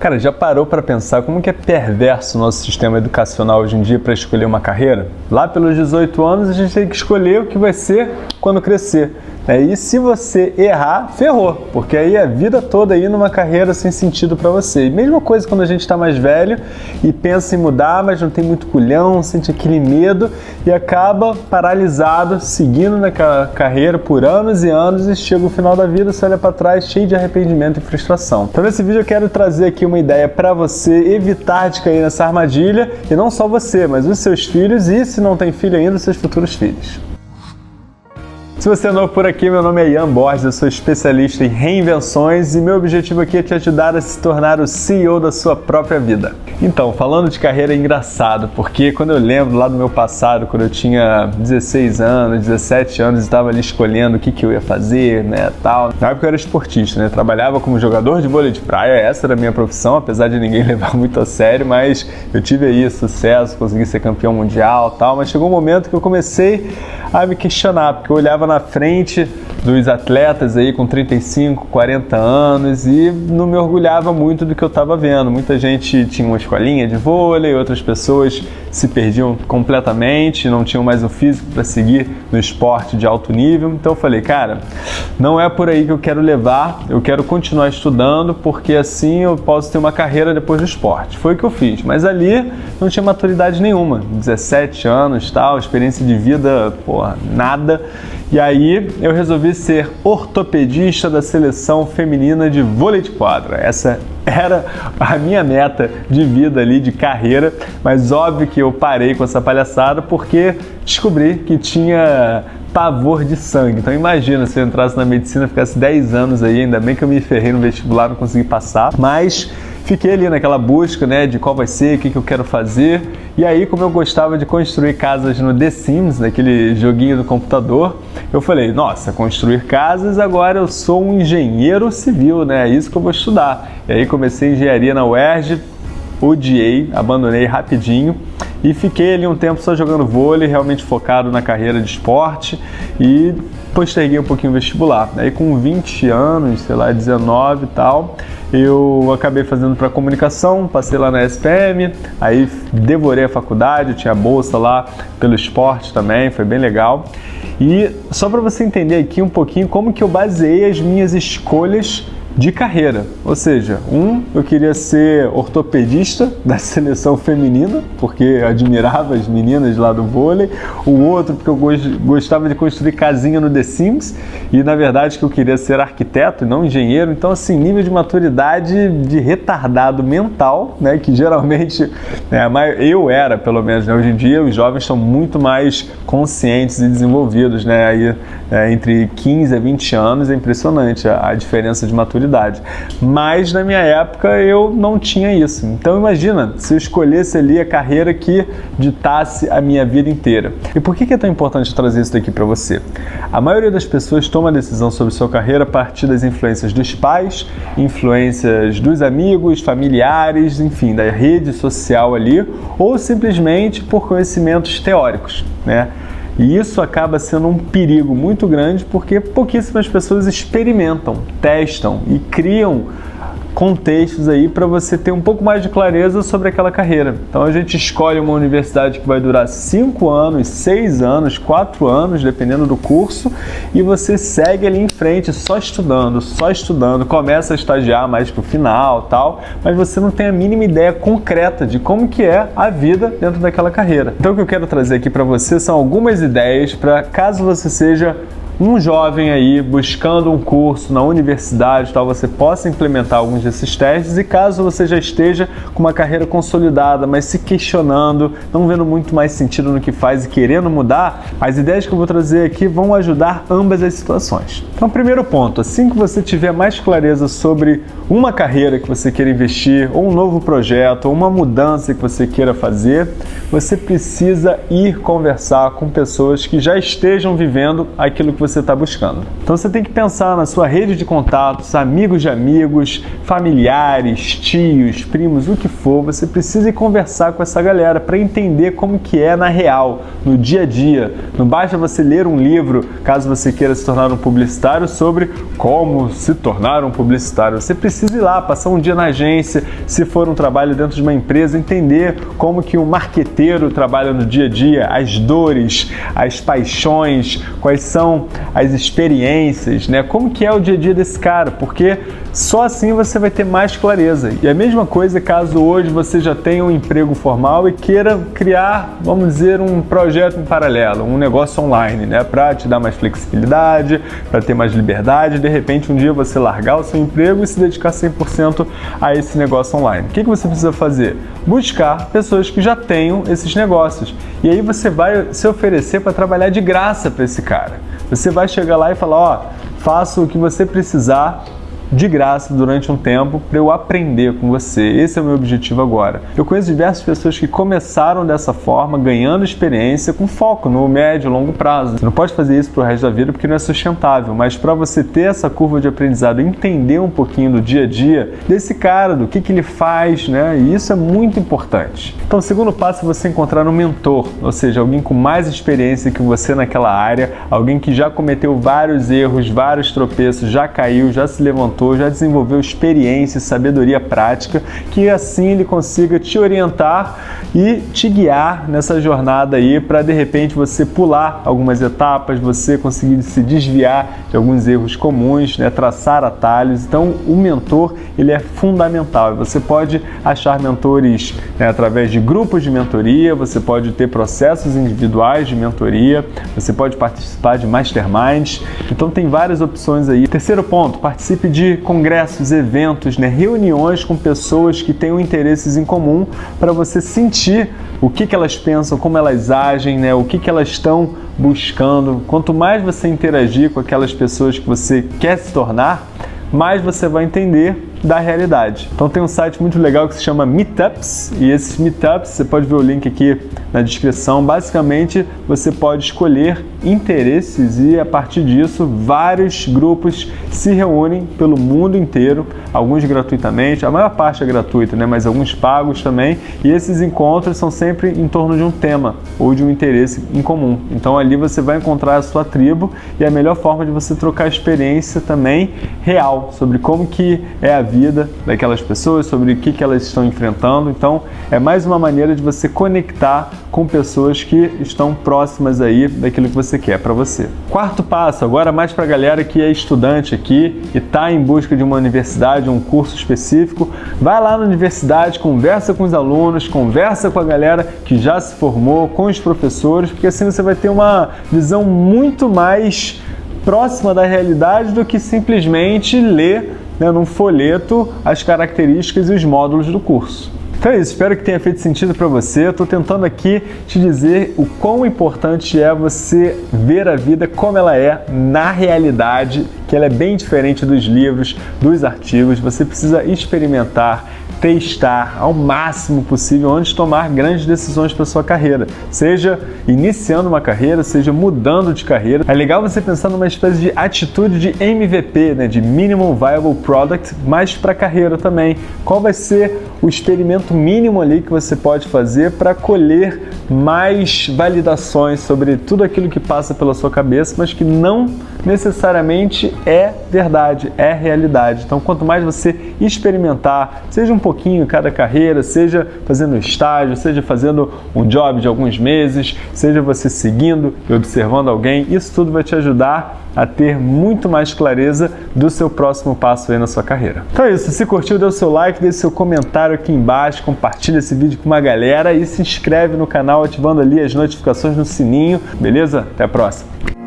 Cara, já parou para pensar como que é perverso o nosso sistema educacional hoje em dia para escolher uma carreira? Lá pelos 18 anos a gente tem que escolher o que vai ser quando crescer. É, e se você errar, ferrou, porque aí é a vida toda aí numa carreira sem sentido para você. E mesma coisa quando a gente está mais velho e pensa em mudar, mas não tem muito culhão, sente aquele medo e acaba paralisado, seguindo naquela carreira por anos e anos e chega o final da vida, você olha para trás cheio de arrependimento e frustração. Então nesse vídeo eu quero trazer aqui uma ideia para você evitar de cair nessa armadilha e não só você, mas os seus filhos e se não tem filho ainda, seus futuros filhos. Se você é novo por aqui, meu nome é Ian Borges, eu sou especialista em reinvenções e meu objetivo aqui é te ajudar a se tornar o CEO da sua própria vida. Então, falando de carreira é engraçado, porque quando eu lembro lá do meu passado, quando eu tinha 16 anos, 17 anos, estava ali escolhendo o que, que eu ia fazer, né, tal. Na época eu era esportista, né, trabalhava como jogador de vôlei de praia, essa era a minha profissão, apesar de ninguém levar muito a sério, mas eu tive aí sucesso, consegui ser campeão mundial, tal, mas chegou um momento que eu comecei a me questionar, porque eu olhava na frente dos atletas aí com 35, 40 anos e não me orgulhava muito do que eu estava vendo. Muita gente tinha uma escolinha de vôlei, outras pessoas se perdiam completamente, não tinham mais o físico para seguir no esporte de alto nível. Então eu falei, cara, não é por aí que eu quero levar, eu quero continuar estudando porque assim eu posso ter uma carreira depois do esporte. Foi o que eu fiz, mas ali não tinha maturidade nenhuma, 17 anos, tal, experiência de vida, porra, nada. E aí eu resolvi ser ortopedista da seleção feminina de vôlei de quadra. Essa era a minha meta de vida ali, de carreira, mas óbvio que eu parei com essa palhaçada porque descobri que tinha pavor de sangue. Então imagina se eu entrasse na medicina, ficasse 10 anos aí, ainda bem que eu me ferrei no vestibular, não consegui passar, mas fiquei ali naquela busca, né, de qual vai ser, o que, que eu quero fazer. E aí, como eu gostava de construir casas no The Sims, naquele joguinho do computador, eu falei, nossa, construir casas, agora eu sou um engenheiro civil, né, é isso que eu vou estudar. E aí comecei engenharia na UERJ, odiei, abandonei rapidinho e fiquei ali um tempo só jogando vôlei, realmente focado na carreira de esporte e posterguei um pouquinho o vestibular. Aí com 20 anos, sei lá, 19 e tal, eu acabei fazendo para comunicação, passei lá na SPM, aí devorei a faculdade, tinha bolsa lá pelo esporte também, foi bem legal. E só para você entender aqui um pouquinho como que eu baseei as minhas escolhas de carreira. Ou seja, um, eu queria ser ortopedista da seleção feminina, porque admirava as meninas lá do vôlei. O outro, porque eu gostava de construir casinha no The Sims. E na verdade que eu queria ser arquiteto e não engenheiro. Então, assim, nível de maturidade de retardado mental, né? Que geralmente né, eu era, pelo menos, né? hoje em dia os jovens são muito mais conscientes e desenvolvidos, né? Aí, é, entre 15 a 20 anos é impressionante a, a diferença de maturidade Mas na minha época eu não tinha isso. Então imagina se eu escolhesse ali a carreira que ditasse a minha vida inteira. E por que é tão importante trazer isso daqui para você? A maioria das pessoas toma decisão sobre sua carreira a partir das influências dos pais, influências dos amigos, familiares, enfim, da rede social ali, ou simplesmente por conhecimentos teóricos, né? E isso acaba sendo um perigo muito grande porque pouquíssimas pessoas experimentam, testam e criam contextos aí para você ter um pouco mais de clareza sobre aquela carreira. Então a gente escolhe uma universidade que vai durar 5 anos, 6 anos, 4 anos, dependendo do curso, e você segue ali em frente só estudando, só estudando, começa a estagiar mais pro final, tal, mas você não tem a mínima ideia concreta de como que é a vida dentro daquela carreira. Então o que eu quero trazer aqui para você são algumas ideias para caso você seja um jovem aí buscando um curso na universidade, tal, você possa implementar alguns desses testes e caso você já esteja com uma carreira consolidada, mas se questionando, não vendo muito mais sentido no que faz e querendo mudar, as ideias que eu vou trazer aqui vão ajudar ambas as situações. Então, primeiro ponto, assim que você tiver mais clareza sobre uma carreira que você queira investir, ou um novo projeto, ou uma mudança que você queira fazer, você precisa ir conversar com pessoas que já estejam vivendo aquilo que você você está buscando. Então você tem que pensar na sua rede de contatos, amigos de amigos, familiares, tios, primos, o que for, você precisa conversar com essa galera para entender como que é na real, no dia a dia. Não basta você ler um livro, caso você queira se tornar um publicitário, sobre como se tornar um publicitário. Você precisa ir lá, passar um dia na agência, se for um trabalho dentro de uma empresa, entender como que um marqueteiro trabalha no dia a dia, as dores, as paixões, quais são as experiências, né? Como que é o dia a dia desse cara, porque só assim você vai ter mais clareza. E a mesma coisa caso hoje você já tenha um emprego formal e queira criar, vamos dizer, um projeto em paralelo, um negócio online, né? Para te dar mais flexibilidade, para ter mais liberdade, de repente um dia você largar o seu emprego e se dedicar 100% a esse negócio online. O que, que você precisa fazer? Buscar pessoas que já tenham esses negócios. E aí você vai se oferecer para trabalhar de graça para esse cara. Você vai chegar lá e falar, ó, faço o que você precisar de graça durante um tempo para eu aprender com você. Esse é o meu objetivo agora. Eu conheço diversas pessoas que começaram dessa forma, ganhando experiência com foco no médio e longo prazo. Você não pode fazer isso para o resto da vida porque não é sustentável, mas para você ter essa curva de aprendizado, entender um pouquinho do dia a dia desse cara, do que, que ele faz, né? E isso é muito importante. Então, o segundo passo é você encontrar um mentor, ou seja, alguém com mais experiência que você naquela área, alguém que já cometeu vários erros, vários tropeços, já caiu, já se levantou já desenvolveu experiência e sabedoria prática, que assim ele consiga te orientar e te guiar nessa jornada aí para de repente você pular algumas etapas, você conseguir se desviar de alguns erros comuns, né, traçar atalhos. Então o mentor ele é fundamental. Você pode achar mentores né, através de grupos de mentoria, você pode ter processos individuais de mentoria, você pode participar de masterminds. Então tem várias opções aí. Terceiro ponto, participe de congressos, eventos, né, reuniões com pessoas que tenham interesses em comum para você sentir o que, que elas pensam, como elas agem, né, o que, que elas estão buscando. Quanto mais você interagir com aquelas pessoas que você quer se tornar, mais você vai entender da realidade. Então tem um site muito legal que se chama Meetups e esses Meetups, você pode ver o link aqui na descrição, basicamente você pode escolher interesses e a partir disso vários grupos se reúnem pelo mundo inteiro, alguns gratuitamente, a maior parte é gratuita, né? mas alguns pagos também, e esses encontros são sempre em torno de um tema ou de um interesse em comum. Então ali você vai encontrar a sua tribo e a melhor forma de você trocar experiência também real sobre como que é a vida daquelas pessoas, sobre o que, que elas estão enfrentando. Então é mais uma maneira de você conectar com pessoas que estão próximas aí daquilo que você quer para você. Quarto passo, agora mais para a galera que é estudante aqui e está em busca de uma universidade, um curso específico, vai lá na universidade, conversa com os alunos, conversa com a galera que já se formou, com os professores, porque assim você vai ter uma visão muito mais próxima da realidade do que simplesmente ler né, num folheto as características e os módulos do curso. Então é isso, espero que tenha feito sentido para você. Estou tentando aqui te dizer o quão importante é você ver a vida como ela é na realidade, que ela é bem diferente dos livros, dos artigos. Você precisa experimentar, testar ao máximo possível antes de tomar grandes decisões para sua carreira, seja iniciando uma carreira, seja mudando de carreira. É legal você pensar numa espécie de atitude de MVP, né, de Minimum Viable Product, mas para carreira também. Qual vai ser o experimento mínimo ali que você pode fazer para colher mais validações sobre tudo aquilo que passa pela sua cabeça, mas que não necessariamente é verdade, é realidade. Então, quanto mais você experimentar, seja um pouquinho cada carreira, seja fazendo estágio, seja fazendo um job de alguns meses, seja você seguindo e observando alguém, isso tudo vai te ajudar a ter muito mais clareza do seu próximo passo aí na sua carreira. Então é isso, se curtiu, dê o seu like, deixe seu comentário aqui embaixo, compartilha esse vídeo com uma galera e se inscreve no canal ativando ali as notificações no sininho, beleza? Até a próxima!